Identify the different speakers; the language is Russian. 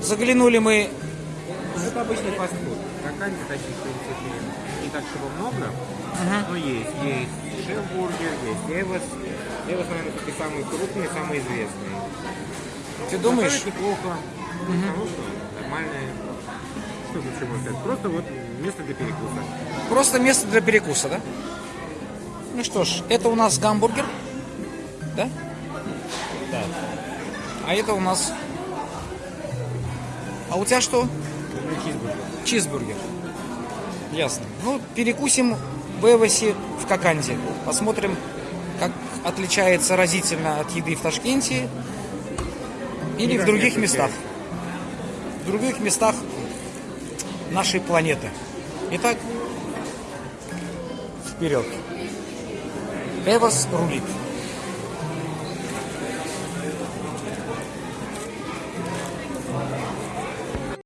Speaker 1: заглянули мы...
Speaker 2: Это обычный фастфуд. Какая таких, в принципе, не так, чтобы много, но есть. Есть шеф-бургер, есть Эвос. Эвос, наверное, такие самые крупные, самые известные.
Speaker 1: Ты думаешь?
Speaker 2: Готовят неплохо. Хорошо, нормальные. Что тут еще можно сказать? Просто вот место для перекуса.
Speaker 1: Просто место для перекуса, да? Ну что ж, это у нас гамбургер, да?
Speaker 2: Да.
Speaker 1: А это у нас... А у тебя что?
Speaker 2: чизбургер.
Speaker 1: Чизбургер. Ясно. Ну, перекусим в Эвосе в Коканде. Посмотрим, как отличается разительно от еды в Ташкенте или
Speaker 2: Никак
Speaker 1: в других местах. В других местах нашей планеты. Итак, вперед. Эвос рулит.